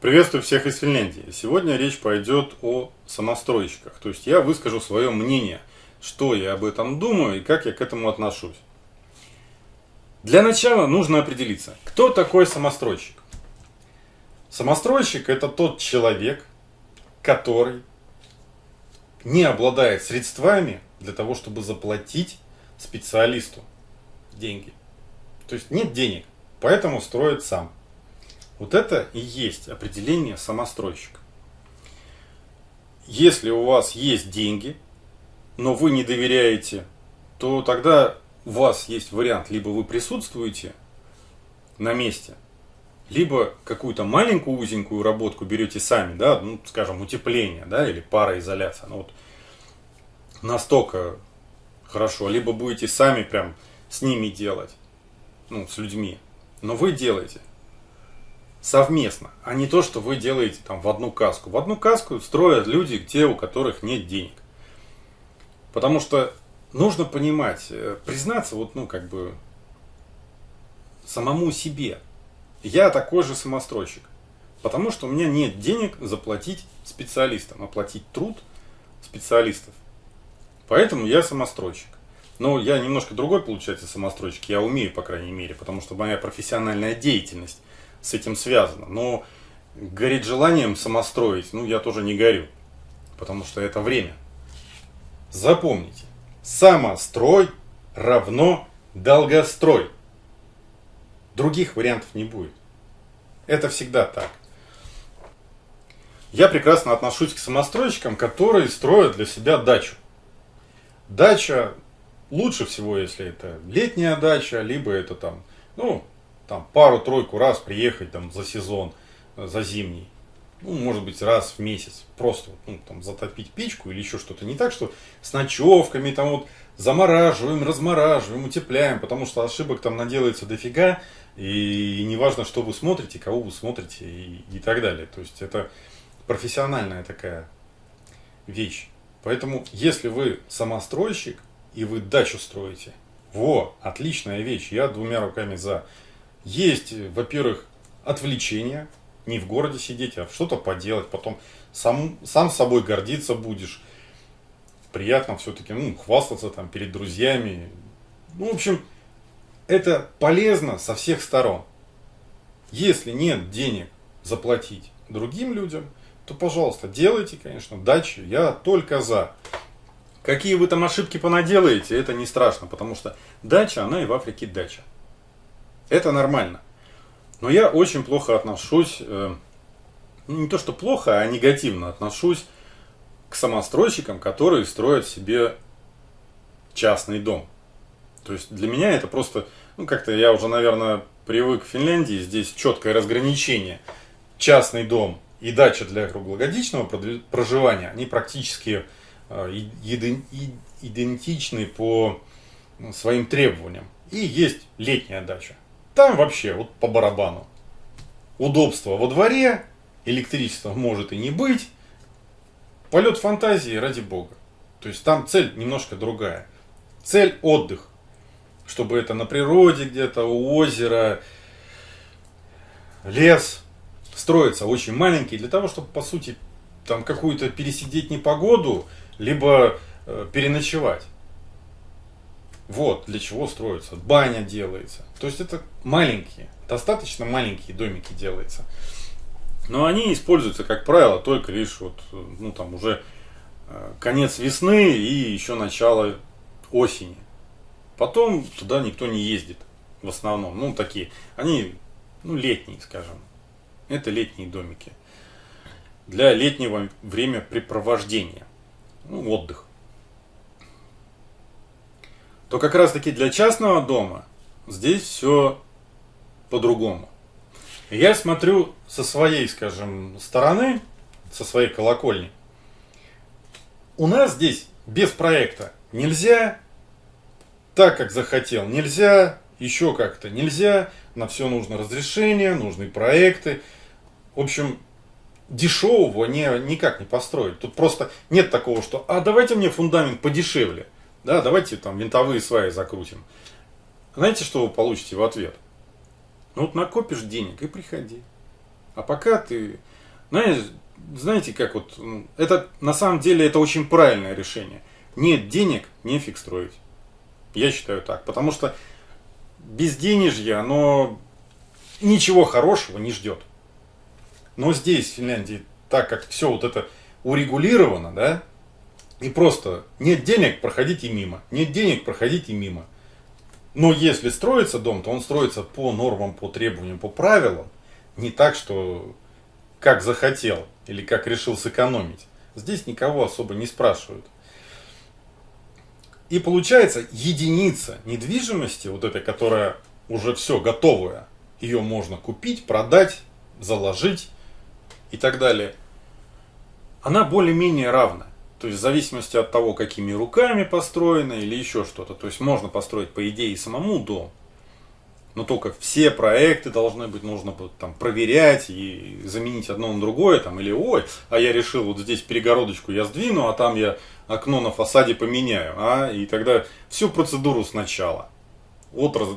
Приветствую всех из Финляндии. Сегодня речь пойдет о самостройщиках. То есть я выскажу свое мнение, что я об этом думаю и как я к этому отношусь. Для начала нужно определиться, кто такой самостройщик. Самостройщик это тот человек, который не обладает средствами для того, чтобы заплатить специалисту деньги. То есть нет денег, поэтому строит сам. Вот это и есть определение самостройщика. Если у вас есть деньги, но вы не доверяете, то тогда у вас есть вариант, либо вы присутствуете на месте, либо какую-то маленькую узенькую работку берете сами, да, ну, скажем, утепление, да, или пароизоляция, ну вот настолько хорошо, либо будете сами прям с ними делать, ну, с людьми, но вы делаете совместно, а не то, что вы делаете там в одну каску. В одну каску строят люди, те, у которых нет денег. Потому что нужно понимать, э, признаться вот, ну, как бы, самому себе. Я такой же самостройщик. Потому что у меня нет денег заплатить специалистам, оплатить труд специалистов. Поэтому я самостройщик. Но я немножко другой, получается, самостройщик. Я умею, по крайней мере, потому что моя профессиональная деятельность с этим связано. Но гореть желанием самостроить, ну, я тоже не горю. Потому что это время. Запомните. Самострой равно долгострой. Других вариантов не будет. Это всегда так. Я прекрасно отношусь к самостройщикам, которые строят для себя дачу. Дача лучше всего, если это летняя дача, либо это там, ну, там пару-тройку раз приехать там за сезон, э, за зимний. Ну, может быть, раз в месяц. Просто ну, там, затопить печку или еще что-то. Не так, что с ночевками, там вот замораживаем, размораживаем, утепляем, потому что ошибок там наделается дофига. И, и не важно, что вы смотрите, кого вы смотрите и, и так далее. То есть это профессиональная такая вещь. Поэтому, если вы самостройщик и вы дачу строите, во, отличная вещь, я двумя руками за. Есть, во-первых, отвлечение, не в городе сидеть, а что-то поделать, потом сам, сам собой гордиться будешь. Приятно все-таки, ну, хвастаться там перед друзьями. Ну, в общем, это полезно со всех сторон. Если нет денег заплатить другим людям, то, пожалуйста, делайте, конечно, дачу. Я только за. Какие вы там ошибки понаделаете, это не страшно, потому что дача, она и в Африке дача. Это нормально. Но я очень плохо отношусь, э, ну, не то что плохо, а негативно отношусь к самостройщикам, которые строят себе частный дом. То есть для меня это просто, ну как-то я уже, наверное, привык в Финляндии, здесь четкое разграничение. Частный дом и дача для круглогодичного проживания, они практически э, идентичны по своим требованиям. И есть летняя дача. Там вообще вот по барабану. Удобство во дворе, электричества может и не быть. Полет фантазии ради бога. То есть там цель немножко другая. Цель отдых. Чтобы это на природе где-то, у озера, лес. Строится очень маленький. Для того, чтобы по сути там какую-то пересидеть непогоду, либо э, переночевать. Вот для чего строится. Баня делается. То есть это маленькие, достаточно маленькие домики делаются. Но они используются, как правило, только лишь вот, ну там уже э, конец весны и еще начало осени. Потом туда никто не ездит в основном. Ну, такие, они, ну, летние, скажем. Это летние домики. Для летнего времяпрепровождения. Ну, отдых то как раз таки для частного дома здесь все по-другому. Я смотрю со своей, скажем, стороны, со своей колокольни. У нас здесь без проекта нельзя так, как захотел, нельзя еще как-то, нельзя, на все нужно разрешение, нужны проекты. В общем, дешевого не, никак не построить. Тут просто нет такого, что, а давайте мне фундамент подешевле. Да, давайте там винтовые сваи закрутим. Знаете, что вы получите в ответ? Ну вот накопишь денег и приходи. А пока ты, знаешь, знаете, как вот, ну, это на самом деле это очень правильное решение. Нет денег, нефиг строить. Я считаю так. Потому что без денежья оно ничего хорошего не ждет. Но здесь, в Финляндии, так как все вот это урегулировано, да, и просто нет денег, проходите мимо. Нет денег, проходите мимо. Но если строится дом, то он строится по нормам, по требованиям, по правилам. Не так, что как захотел или как решил сэкономить. Здесь никого особо не спрашивают. И получается единица недвижимости, вот этой, которая уже все готовая, ее можно купить, продать, заложить и так далее, она более-менее равна. То есть в зависимости от того, какими руками построено или еще что-то. То есть можно построить по идее самому дом. Но только все проекты должны быть, нужно там проверять и заменить одно на другое, там, или ой, а я решил вот здесь перегородочку я сдвину, а там я окно на фасаде поменяю, а, и тогда всю процедуру сначала. Вот раз,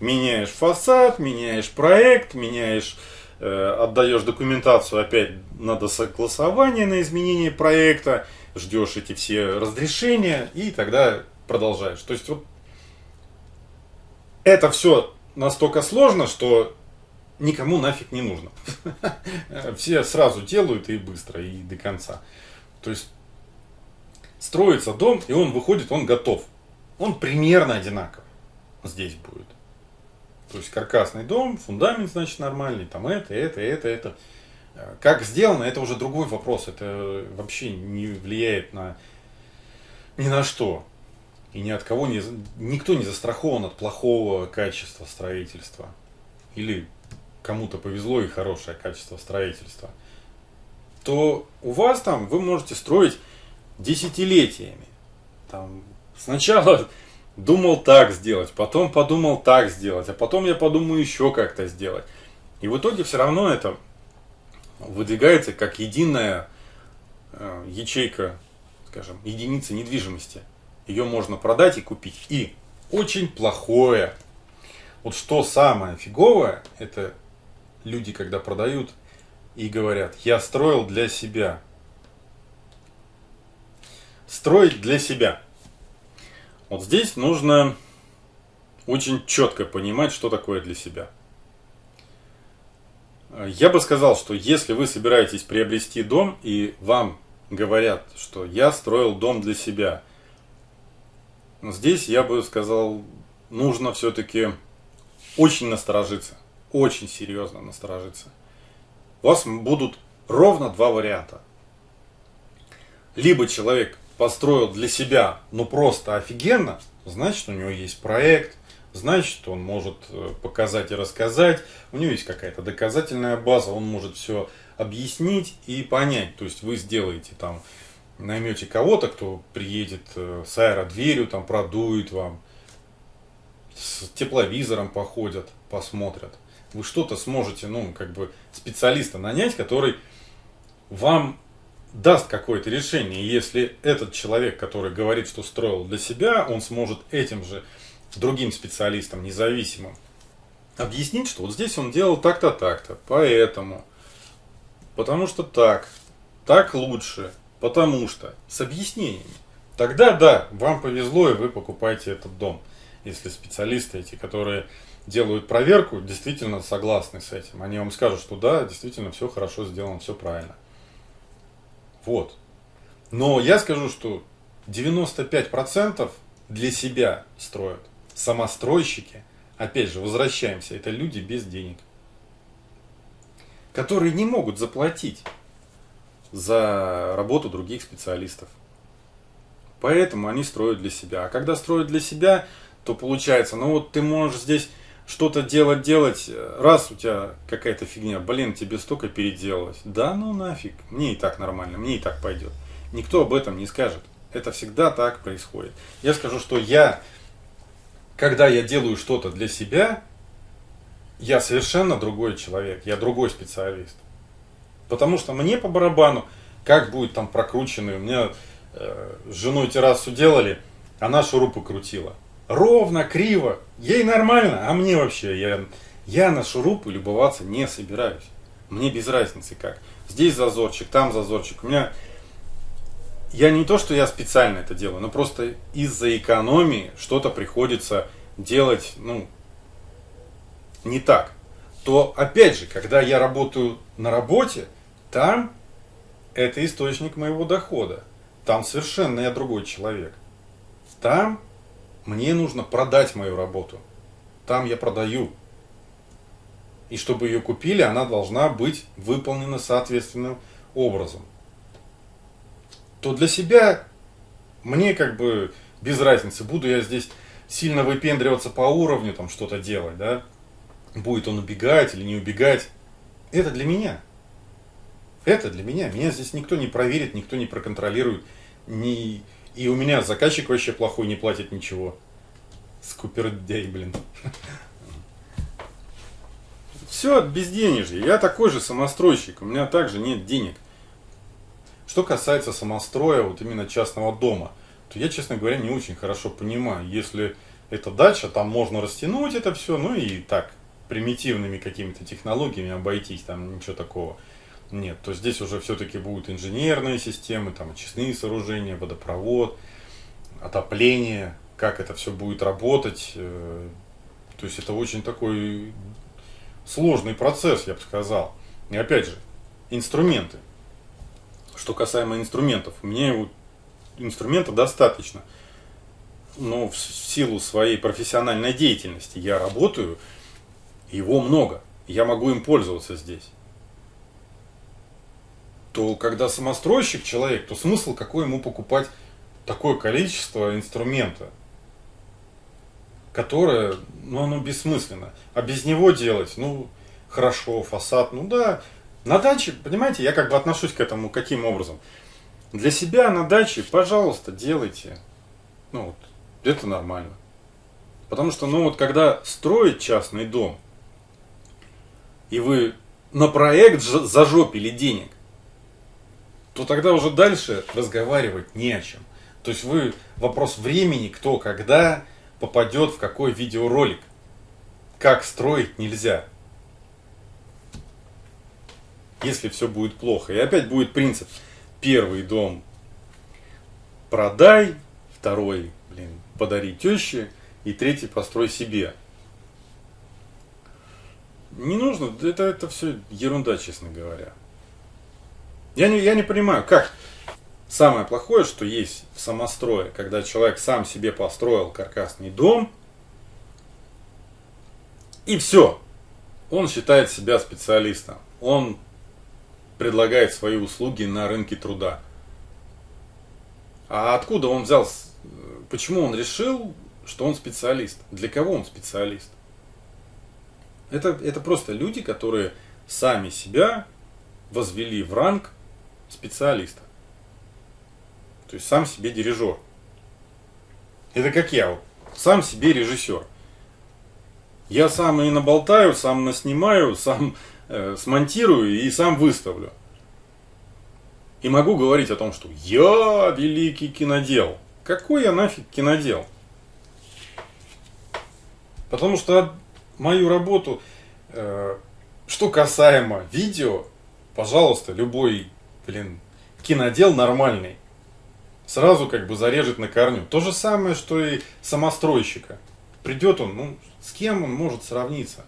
меняешь фасад, меняешь проект, меняешь, э, отдаешь документацию, опять надо согласование на изменение проекта, ждешь эти все разрешения и тогда продолжаешь. То есть вот это все настолько сложно, что никому нафиг не нужно. Все сразу делают и быстро, и до конца. То есть строится дом, и он выходит, он готов. Он примерно одинаков здесь будет. То есть каркасный дом, фундамент, значит, нормальный, там это, это, это, это. Как сделано, это уже другой вопрос. Это вообще не влияет на ни на что. И ни от кого не, никто не застрахован от плохого качества строительства. Или кому-то повезло и хорошее качество строительства. То у вас там вы можете строить десятилетиями. Там сначала думал так сделать, потом подумал так сделать, а потом я подумаю еще как-то сделать. И в итоге все равно это выдвигается как единая э, ячейка, скажем, единица недвижимости – ее можно продать и купить. И очень плохое. Вот что самое фиговое, это люди, когда продают и говорят, я строил для себя. Строить для себя. Вот здесь нужно очень четко понимать, что такое для себя. Я бы сказал, что если вы собираетесь приобрести дом и вам говорят, что я строил дом для себя – Здесь я бы сказал, нужно все-таки очень насторожиться, очень серьезно насторожиться. У вас будут ровно два варианта. Либо человек построил для себя, ну просто офигенно, значит у него есть проект, значит он может э, показать и рассказать, у него есть какая-то доказательная база, он может все объяснить и понять. То есть вы сделаете там наймете кого-то, кто приедет э, с аэродверью, там продует вам, с тепловизором походят, посмотрят. Вы что-то сможете, ну, как бы специалиста нанять, который вам даст какое-то решение. Если этот человек, который говорит, что строил для себя, он сможет этим же другим специалистам, независимым, объяснить, что вот здесь он делал так-то, так-то, поэтому, потому что так, так лучше, Потому что с объяснениями. Тогда да, вам повезло и вы покупаете этот дом. Если специалисты эти, которые делают проверку, действительно согласны с этим. Они вам скажут, что да, действительно все хорошо сделано, все правильно. Вот. Но я скажу, что 95% для себя строят. Самостройщики, опять же, возвращаемся, это люди без денег. Которые не могут заплатить за работу других специалистов. Поэтому они строят для себя. А когда строят для себя, то получается, ну вот ты можешь здесь что-то делать, делать, раз у тебя какая-то фигня, блин, тебе столько переделалось. Да ну нафиг, мне и так нормально, мне и так пойдет. Никто об этом не скажет. Это всегда так происходит. Я скажу, что я, когда я делаю что-то для себя, я совершенно другой человек, я другой специалист. Потому что мне по барабану, как будет там прокрученный. У меня э, с женой террасу делали, она шурупы крутила. Ровно, криво. Ей нормально, а мне вообще, я, я на шурупы любоваться не собираюсь. Мне без разницы как. Здесь зазорчик, там зазорчик. У меня я не то, что я специально это делаю, но просто из-за экономии что-то приходится делать, ну, не так. То, опять же, когда я работаю на работе, там это источник моего дохода. Там совершенно я другой человек. Там мне нужно продать мою работу. Там я продаю. И чтобы ее купили, она должна быть выполнена соответственным образом то для себя мне как бы без разницы, буду я здесь сильно выпендриваться по уровню, там что-то делать, да, будет он убегать или не убегать, это для меня. Это для меня. Меня здесь никто не проверит, никто не проконтролирует. Не... И у меня заказчик вообще плохой, не платит ничего. Скупердяй, блин. Все от безденежья. Я такой же самостройщик. У меня также нет денег. Что касается самостроя, вот именно частного дома, то я, честно говоря, не очень хорошо понимаю. Если это дача, там можно растянуть это все, ну и так, примитивными какими-то технологиями обойтись, там ничего такого нет. То здесь уже все-таки будут инженерные системы, там очистные сооружения, водопровод, отопление, как это все будет работать. Э, то есть это очень такой сложный процесс, я бы сказал. И опять же, инструменты. Что касаемо инструментов, мне инструмента достаточно. Но в силу своей профессиональной деятельности я работаю, его много. Я могу им пользоваться здесь. То когда самостройщик человек, то смысл какой ему покупать такое количество инструмента, которое, ну, оно бессмысленно. А без него делать, ну, хорошо, фасад, ну да, на даче, понимаете, я как бы отношусь к этому каким образом? Для себя на даче, пожалуйста, делайте. Ну вот, это нормально. Потому что, ну вот, когда строить частный дом, и вы на проект зажопили денег, то тогда уже дальше разговаривать не о чем. То есть вы вопрос времени, кто когда попадет в какой видеоролик. Как строить нельзя если все будет плохо. И опять будет принцип. Первый дом продай, второй, блин, подари теще, и третий построй себе. Не нужно, это, это все ерунда, честно говоря. Я не, я не понимаю, как самое плохое, что есть в самострое, когда человек сам себе построил каркасный дом, и все, он считает себя специалистом. Он предлагает свои услуги на рынке труда. А откуда он взял, почему он решил, что он специалист? Для кого он специалист? Это, это просто люди, которые сами себя возвели в ранг специалиста. То есть сам себе дирижер. Это как я, сам себе режиссер. Я сам и наболтаю, сам наснимаю, сам Э, смонтирую и сам выставлю. И могу говорить о том, что я великий кинодел. Какой я нафиг кинодел? Потому что мою работу, э, что касаемо видео, пожалуйста, любой, блин, кинодел нормальный. Сразу как бы зарежет на корню. То же самое, что и самостройщика. Придет он, ну, с кем он может сравниться?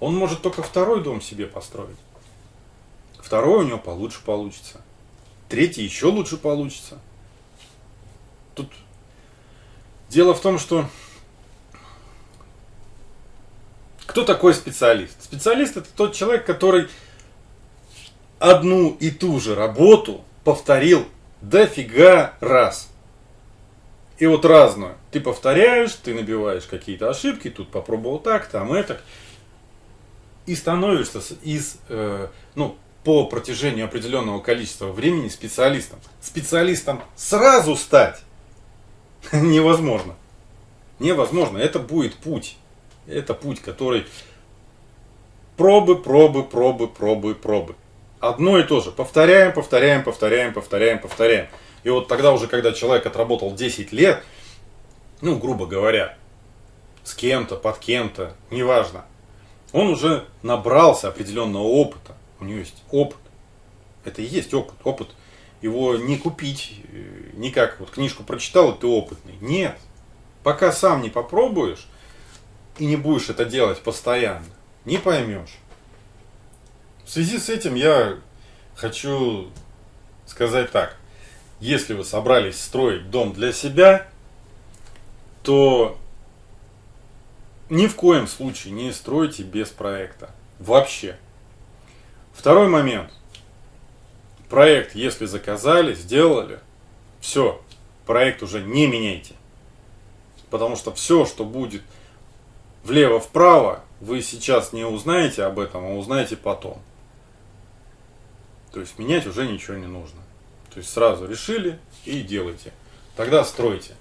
Он может только второй дом себе построить. Второй у него получше получится. Третий еще лучше получится. Тут дело в том, что кто такой специалист? Специалист это тот человек, который одну и ту же работу повторил дофига раз. И вот разную. Ты повторяешь, ты набиваешь какие-то ошибки, тут попробовал так, там это и становишься из, э, ну, по протяжению определенного количества времени специалистом. Специалистом сразу стать невозможно. Невозможно. Это будет путь. Это путь, который пробы, пробы, пробы, пробы, пробы. Одно и то же. Повторяем, повторяем, повторяем, повторяем, повторяем. И вот тогда уже, когда человек отработал 10 лет, ну, грубо говоря, с кем-то, под кем-то, неважно, он уже набрался определенного опыта. у нее есть опыт. Это и есть опыт. Опыт его не купить, э, никак вот книжку прочитал, и ты опытный. Нет. Пока сам не попробуешь и не будешь это делать постоянно, не поймешь. В связи с этим я хочу сказать так. Если вы собрались строить дом для себя, то ни в коем случае не стройте без проекта. Вообще. Второй момент. Проект, если заказали, сделали, все, проект уже не меняйте. Потому что все, что будет влево-вправо, вы сейчас не узнаете об этом, а узнаете потом. То есть менять уже ничего не нужно. То есть сразу решили и делайте. Тогда стройте.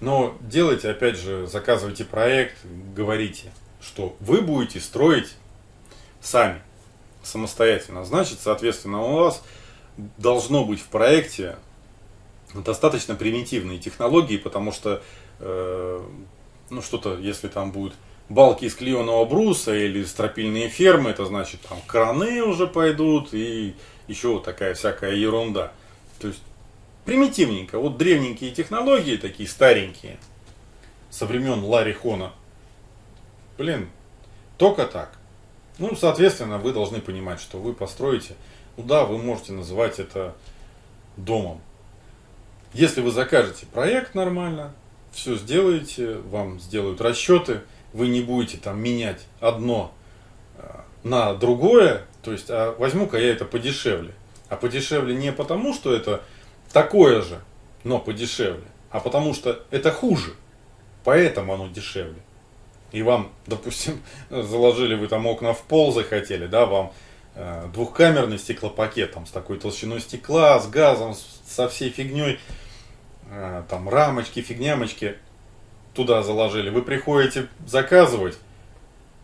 Но делайте, опять же, заказывайте проект, говорите, что вы будете строить сами, самостоятельно. Значит, соответственно, у вас должно быть в проекте достаточно примитивные технологии, потому что, э, ну, что-то, если там будут балки из клееного бруса или стропильные фермы, это значит, там краны уже пойдут и еще такая всякая ерунда. То есть, примитивненько. Вот древненькие технологии, такие старенькие, со времен Ларри Хона. Блин, только так. Ну, соответственно, вы должны понимать, что вы построите, ну да, вы можете называть это домом. Если вы закажете проект нормально, все сделаете, вам сделают расчеты, вы не будете там менять одно э, на другое, то есть, а возьму-ка я это подешевле. А подешевле не потому, что это такое же, но подешевле, а потому что это хуже. Поэтому оно дешевле. И вам, допустим, заложили вы там окна в пол захотели, да, вам э, двухкамерный стеклопакет там с такой толщиной стекла, с газом, со всей фигней, э, там рамочки, фигнямочки туда заложили. Вы приходите заказывать,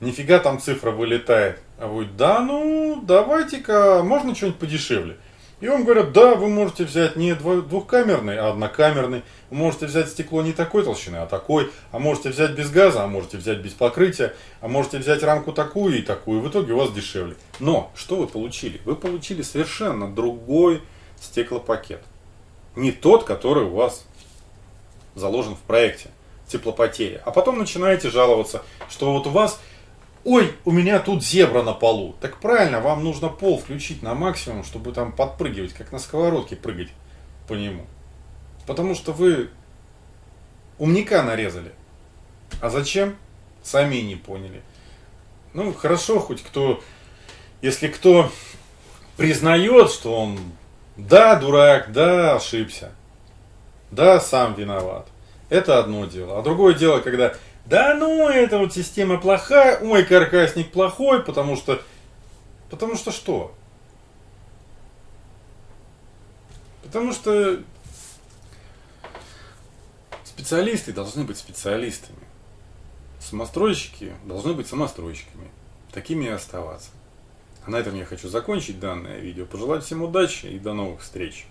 нифига там цифра вылетает. А вы, да, ну, давайте-ка, можно что-нибудь подешевле. И вам говорят, да, вы можете взять не двухкамерный, а однокамерный. Вы можете взять стекло не такой толщины, а такой. А можете взять без газа, а можете взять без покрытия. А можете взять рамку такую и такую. В итоге у вас дешевле. Но, что вы получили? Вы получили совершенно другой стеклопакет. Не тот, который у вас заложен в проекте теплопотеря. А потом начинаете жаловаться, что вот у вас Ой, у меня тут зебра на полу. Так правильно, вам нужно пол включить на максимум, чтобы там подпрыгивать, как на сковородке прыгать по нему. Потому что вы умника нарезали. А зачем? Сами не поняли. Ну, хорошо, хоть кто, если кто признает, что он, да, дурак, да, ошибся, да, сам виноват. Это одно дело. А другое дело, когда да ну, эта вот система плохая, ой, каркасник плохой, потому что... Потому что что? Потому что специалисты должны быть специалистами. Самостройщики должны быть самостройщиками. Такими и оставаться. А на этом я хочу закончить данное видео. Пожелать всем удачи и до новых встреч.